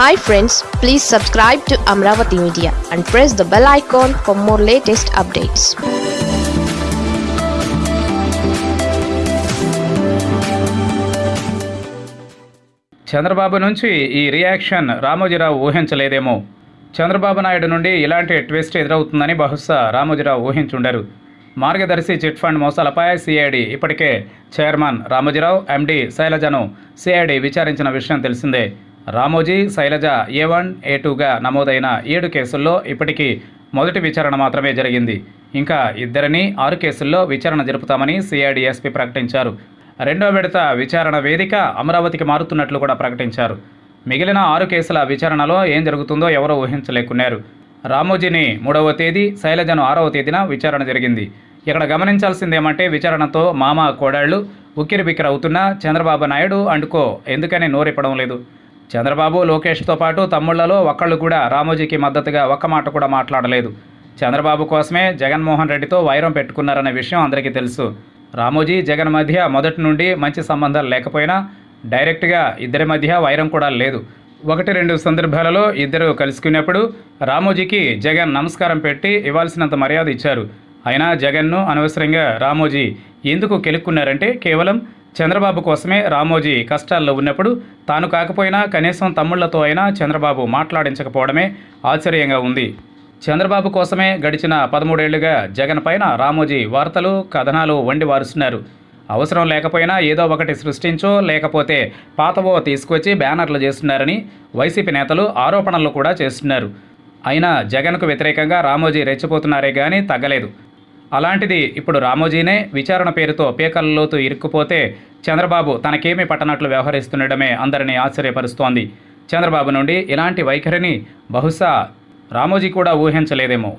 Hi friends please subscribe to Amaravati media and press the bell icon for more latest updates Chandrababu నుంచి ఈ reaction Ramoji Rao ఊహించలేదేమో. చంద్రబాబు నాయుడు నుండి ఇలాంటి twist ఎదురవుతుందని బహుశా రామోజీరావు ఊహించుండరు. మార్గదర్శి చిట్ ఫండ్ మోసాలపై సిఐడి ఇప్పటికే చైర్మన్ రామోజీరావు ఎండి శైలజను సిఐడి విచారించిన విషయం తెలిసిందే. Ramoji Shailaja A one A టూగా నమోదైన ఏడు కేసుల్లో ఇప్పటికీ మొదటి విచారణ మాత్రమే జరిగింది. ఇంకా ఇద్దరిని ఆరు కేసుల్లో విచారణ జరుపుతామని సిఐడి ఎస్పీ ప్రకటించారు. రెండో విడత విచారణ వేదిక అమరావతికి మారుతున్నట్లు కూడా ప్రకటించారు. మిగిలిన ఆరు కేసుల విచారణలో ఏం జరుగుతుందో ఎవరూ ఊహించలేకున్నారు. రామోజీని మూడవ తేదీ శైలజను ఆరవ తేదీన విచారణ జరిగింది. ఇక్కడ గమనించాల్సిందేమంటే విచారణతో మామ కోడాళ్ళు ఉక్కిరిబిక్కిరవుతున్నా చంద్రబాబు నాయుడు అండుకో ఎందుకని నోరిపడం లేదు. చంద్రబాబు లోకేష్తో పాటు తమ్ముళ్ళలో ఒక్కళ్ళు కూడా రామోజీకి మద్దతుగా ఒక్క మాట కూడా మాట్లాడలేదు. చంద్రబాబు కోసమే జగన్మోహన్ రెడ్డితో వైరం పెట్టుకున్నారనే విషయం అందరికీ తెలుసు. రామోజీ జగన్ మధ్య మొదటి నుండి మంచి సంబంధాలు లేకపోయినా డైరెక్ట్గా ఇద్దరి మధ్య వైరం కూడా లేదు. ఒకటి రెండు సందర్భాలలో ఇద్దరు కలుసుకున్నప్పుడు రామోజీకి జగన్ నమస్కారం పెట్టి ఇవ్వాల్సినంత మర్యాద ఇచ్చారు. అయినా జగన్ను అనవసరంగా రామోజీ ఎందుకు కెలుక్కున్నారంటే కేవలం చంద్రబాబు కోసమే రామోజీ కష్టాల్లో ఉన్నప్పుడు తాను కాకపోయినా కనీసం తమ్ముళ్ళతో అయినా చంద్రబాబు మాట్లాడించకపోవడమే ఆశ్చర్యంగా ఉంది. చంద్రబాబు కోసమే గడిచిన పదమూడేళ్ళుగా జగన్ పైన రామోజీ వార్తలు కథనాలు వండి వారుస్తున్నారు. అవసరం లేకపోయినా ఏదో ఒకటి సృష్టించో లేకపోతే పాతవో తీసుకొచ్చి బ్యానర్లు చేస్తున్నారని వైసీపీ నేతలు ఆరోపణలు కూడా చేస్తున్నారు. అయినా జగన్కు వ్యతిరేకంగా రామోజీ రెచ్చిపోతున్నారే కానీ తగ్గలేదు. అలాంటిది ఇప్పుడు రామోజీనే విచారణ పేరుతో పీకలలోతు ఇరుక్కుపోతే చంద్రబాబు తనకేమీ పట్టనట్లు వ్యవహరిస్తుండడమే అందరినీ ఆశ్చర్యపరుస్తోంది. చంద్రబాబు నుండి ఇలాంటి వైఖరిని బహుశా రామోజీ కూడా ఊహించలేదేమో.